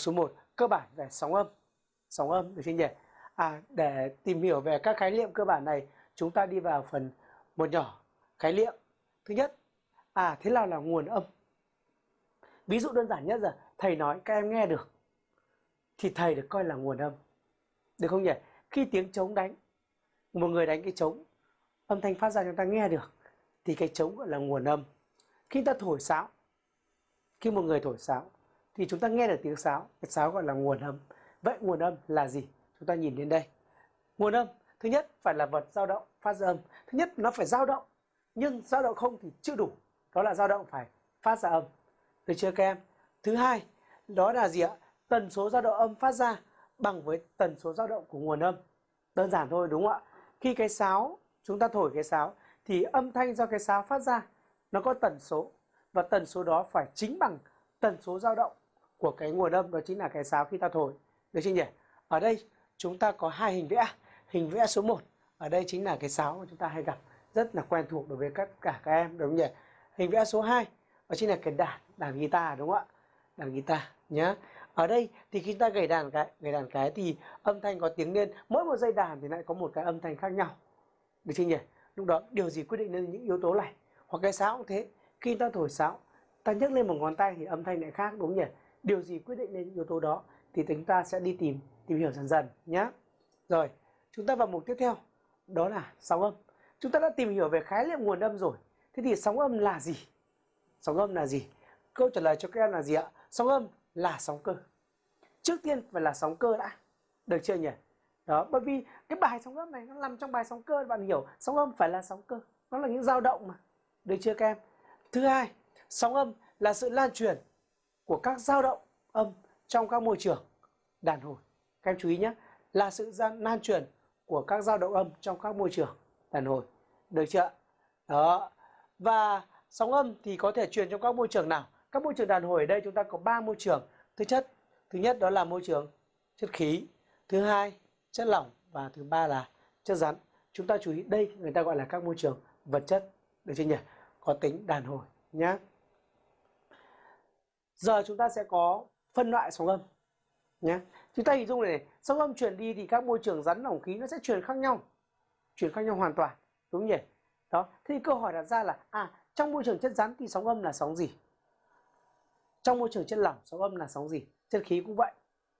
số 1 cơ bản về sóng âm. Sóng âm được chưa nhỉ à để tìm hiểu về các khái niệm cơ bản này, chúng ta đi vào phần một nhỏ, khái niệm. Thứ nhất à thế nào là nguồn âm? Ví dụ đơn giản nhất là, thầy nói các em nghe được, thì thầy được coi là nguồn âm. Được không nhỉ? Khi tiếng trống đánh, một người đánh cái trống, âm thanh phát ra chúng ta nghe được, thì cái trống gọi là nguồn âm. Khi ta thổi sáo, khi một người thổi sáo thì chúng ta nghe được tiếng sáo. Cái sáo gọi là nguồn âm. Vậy nguồn âm là gì? Chúng ta nhìn đến đây. Nguồn âm, thứ nhất phải là vật dao động, phát ra âm. Thứ nhất, nó phải dao động. Nhưng dao động không thì chưa đủ. Đó là dao động phải phát ra âm. Được chưa các em? Thứ hai, đó là gì ạ? Tần số dao động âm phát ra bằng với tần số dao động của nguồn âm. Đơn giản thôi, đúng không ạ? Khi cái sáo, chúng ta thổi cái sáo, thì âm thanh do cái sáo phát ra, nó có tần số. Và tần số đó phải chính bằng tần số dao động của cái nguồn âm đó chính là cái sáo khi ta thổi. Được chưa nhỉ? Ở đây chúng ta có hai hình vẽ. Hình vẽ số 1 ở đây chính là cái sáo mà chúng ta hay gặp, rất là quen thuộc đối với tất cả các em, đúng không nhỉ? Hình vẽ số 2 đó chính là cái đàn đàn guitar, đúng không ạ? Đàn guitar nhé ở đây thì khi ta gảy đàn cái gảy đàn cái thì âm thanh có tiếng lên. Mỗi một dây đàn thì lại có một cái âm thanh khác nhau. Được chưa nhỉ? Lúc đó điều gì quyết định nên những yếu tố này? Hoặc cái sáo cũng thế. Khi ta thổi sáo ta nhấc lên một ngón tay thì âm thanh lại khác, đúng nhỉ? Điều gì quyết định đến những yếu tố đó thì chúng ta sẽ đi tìm tìm hiểu dần dần nhé rồi, chúng ta vào mục tiếp theo, đó là sóng âm. Chúng ta đã tìm hiểu về khái niệm nguồn âm rồi. Thế thì sóng âm là gì? Sóng âm là gì? Câu trả lời cho các em là gì ạ? Sóng âm là sóng cơ. Trước tiên phải là sóng cơ đã. Được chưa nhỉ? Đó, bởi vì cái bài sóng âm này nó nằm trong bài sóng cơ, bạn hiểu. Sóng âm phải là sóng cơ. Nó là những dao động mà. Được chưa các em? Thứ hai, sóng âm là sự lan truyền của các dao động âm trong các môi trường. Đàn hồi. Các em chú ý nhé, là sự lan truyền của các dao động âm trong các môi trường. Đàn hồi. Được chưa đó. Và sóng âm thì có thể truyền trong các môi trường nào? Các môi trường đàn hồi ở đây chúng ta có ba môi trường. Thứ chất. Thứ nhất đó là môi trường chất khí. Thứ hai, chất lỏng. Và thứ ba là chất rắn. Chúng ta chú ý, đây người ta gọi là các môi trường vật chất. Được chưa nhỉ? Có tính đàn hồi nhé giờ chúng ta sẽ có phân loại sóng âm nhé. Chúng ta hình dung này, này sóng âm truyền đi thì các môi trường rắn lỏng khí nó sẽ truyền khác nhau truyền khác nhau hoàn toàn đúng nhỉ? Đó thì câu hỏi đặt ra là à trong môi trường chất rắn thì sóng âm là sóng gì? Trong môi trường chất lỏng sóng âm là sóng gì? Chất khí cũng vậy.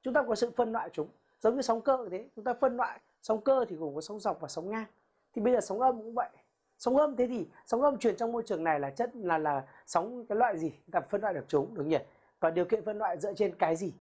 Chúng ta có sự phân loại chúng giống như sóng cơ thế. Chúng ta phân loại sóng cơ thì gồm có sóng dọc và sóng ngang. Thì bây giờ sóng âm cũng vậy sóng âm, thế thì sóng âm truyền trong môi trường này là chất, là là sóng cái loại gì? Chúng ta phân loại được chúng, đúng nhỉ? Và điều kiện phân loại dựa trên cái gì?